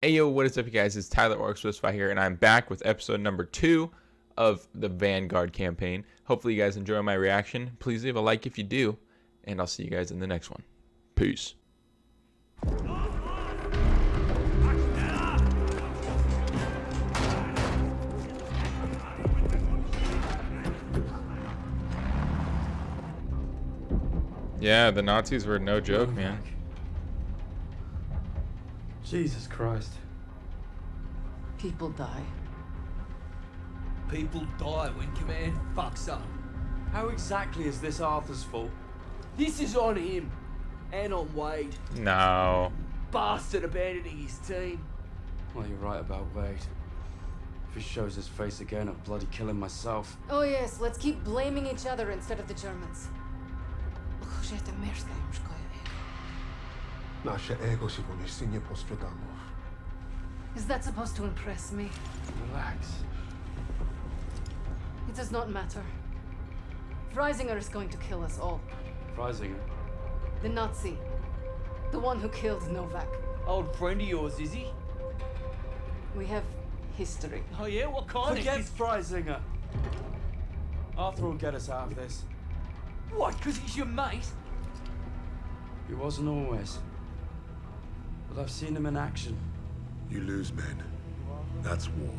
Hey yo, what is up you guys? It's Tyler Orx with Spy here and I'm back with episode number two of the Vanguard campaign. Hopefully you guys enjoy my reaction. Please leave a like if you do, and I'll see you guys in the next one. Peace. Yeah, the Nazis were no joke, man. Jesus Christ. People die. People die when command fucks up. How exactly is this Arthur's fault? This is on him. And on Wade. No. Bastard abandoning his team. Well, you're right about Wade. If he shows his face again, I'll bloody kill him myself. Oh yes, let's keep blaming each other instead of the Germans. Ego. Is that supposed to impress me? Relax. It does not matter. Freisinger is going to kill us all. Freisinger? The Nazi. The one who killed Novak. Old friend of yours, is he? We have history. Oh yeah? What kind Forget of- Forget Freisinger! Arthur will get us out of this. What, because he's your mate? He wasn't always. I've seen them in action. You lose men. That's war.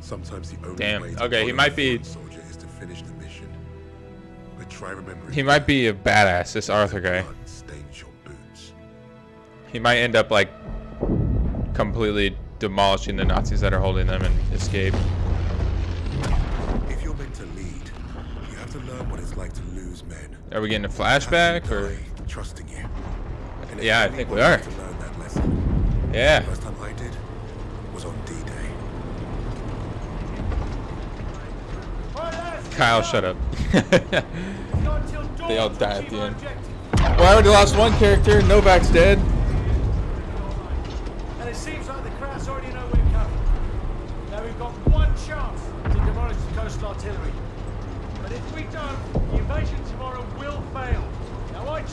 Sometimes the only Damn. way to okay, he might be soldier is to finish the mission. But try remembering. He might be a badass, this Arthur guy. He might end up like completely demolishing the Nazis that are holding them and escape. If you're meant to lead, you have to learn what it's like to lose men. Are we getting a flashback or trusting you? And yeah, I think we are. To learn that lesson. Yeah. The first time I did was on D-Day. Kyle, shut up. they all die at the end. Well, I already lost one character. Novak's dead. And it seems like the krauts already know we're coming. Now we've got one chance to demolish the coastal artillery. But if we don't, the invasion tomorrow will fail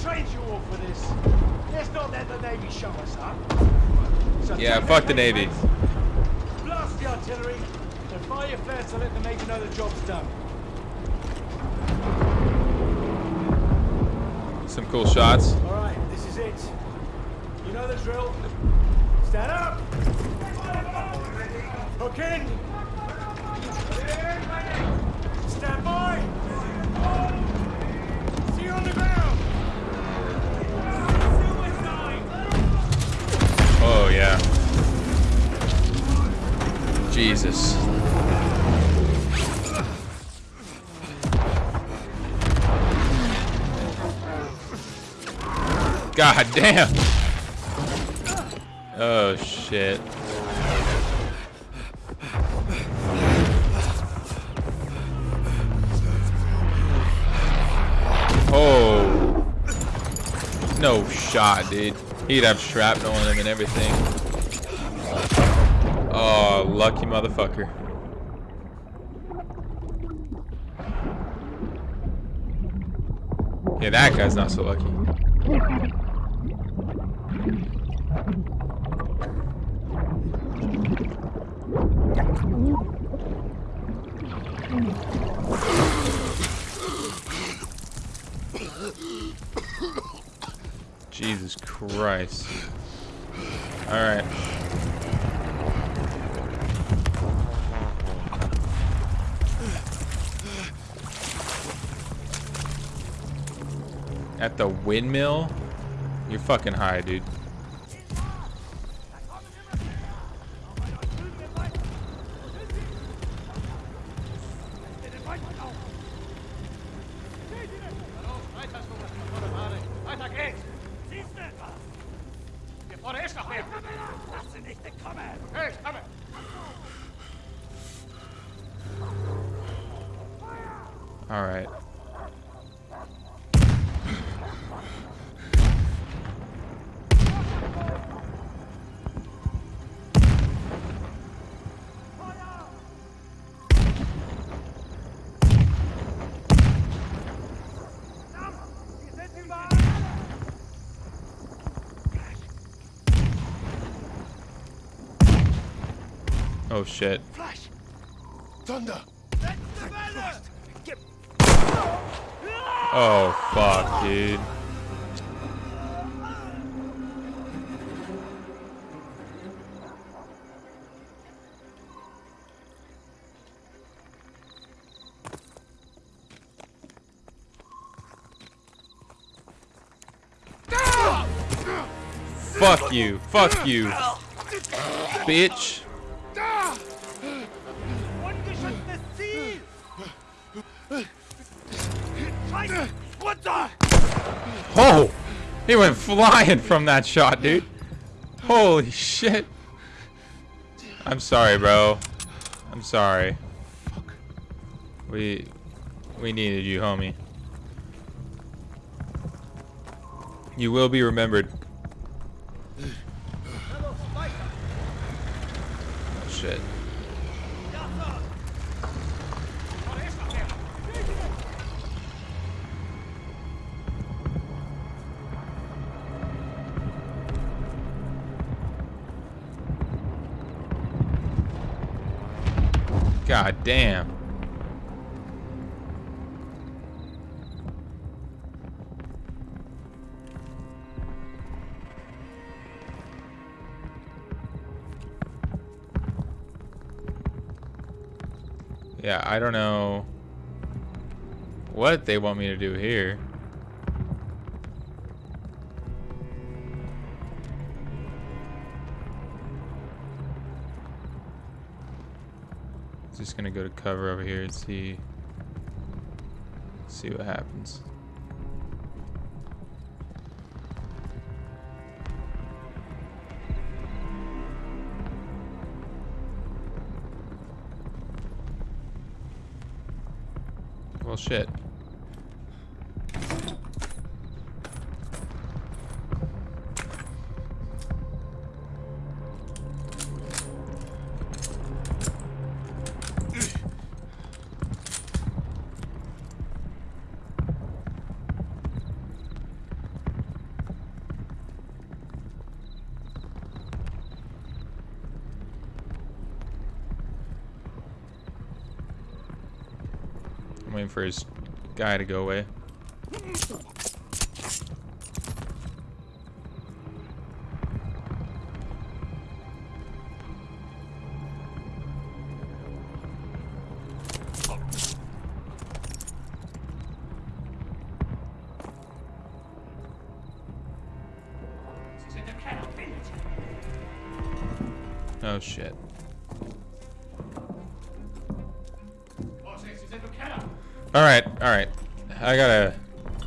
trade you all for this. Let's not let the Navy show us up. Yeah, fuck the Navy. Blast the artillery and fire your flares to let the Navy know the job's done. Some cool shots. All right, this is it. You know the drill. Stand up. Hook in. Stand by. Jesus. God damn. Oh shit. Oh. No shot, dude. He'd have shrapnel on him and everything. Oh, lucky motherfucker. Yeah, that guy's not so lucky. Jesus Christ. Alright. at the windmill? You're fucking high, dude. Oh shit. Flash! Thunder! Oh fuck, dude. Fuck you. Fuck you. Bitch. Oh! He went flying from that shot, dude. Holy shit. I'm sorry, bro. I'm sorry. We we needed you, homie. You will be remembered. Oh, shit. God damn. Yeah, I don't know what they want me to do here. Just gonna go to cover over here and see see what happens. Well, shit. I'm waiting for his guy to go away. Oh shit. All right, all right. I gotta,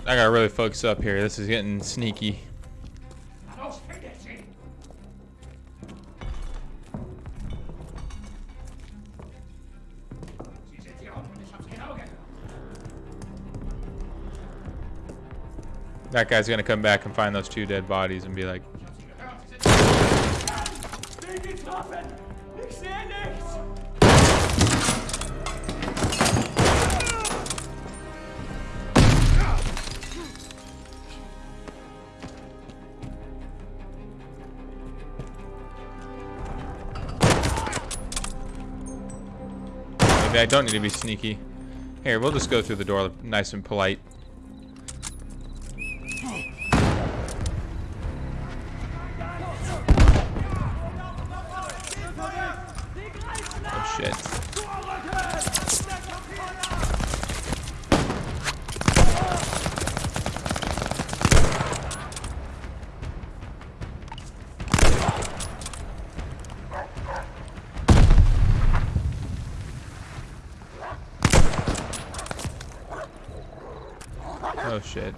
I gotta really focus up here. This is getting sneaky. That guy's gonna come back and find those two dead bodies and be like, maybe I don't need to be sneaky. Here, we'll just go through the door nice and polite. Oh shit. Oh shit.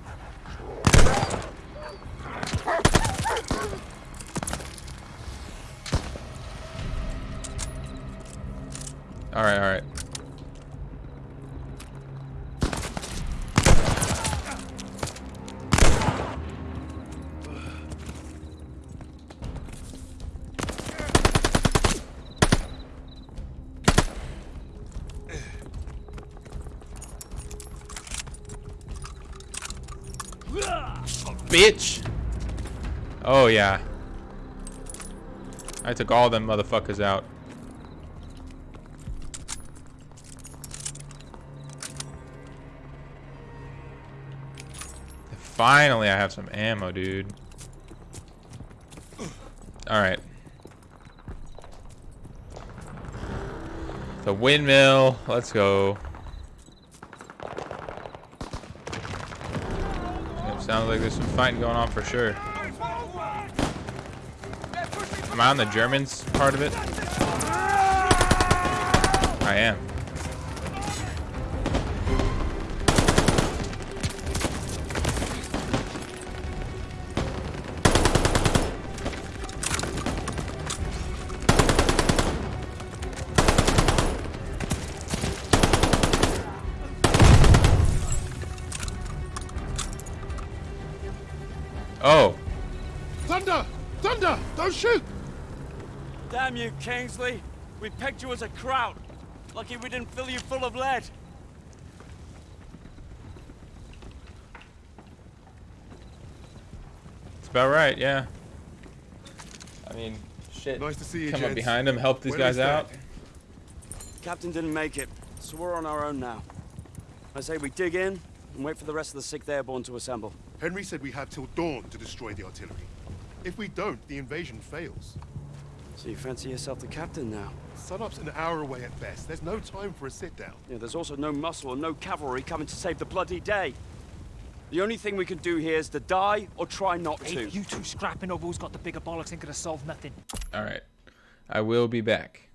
bitch. Oh, yeah. I took all them motherfuckers out. Finally, I have some ammo, dude. Alright. The windmill. Let's go. Sounds like there's some fighting going on for sure. Am I on the Germans part of it? I am. Kingsley. We pegged you as a kraut. Lucky we didn't fill you full of lead. it's about right, yeah. I mean, shit. Nice to see you, Come up behind him, help these Where guys out. Captain didn't make it, so we're on our own now. I say we dig in and wait for the rest of the 6th Airborne to assemble. Henry said we have till dawn to destroy the artillery. If we don't, the invasion fails. So you fancy yourself the captain now? Sunup's an hour away at best. There's no time for a sit-down. Yeah, there's also no muscle and no cavalry coming to save the bloody day. The only thing we can do here is to die or try not to. You two scrapping over who's got the bigger bollocks ain't gonna solve nothing. All right. I will be back.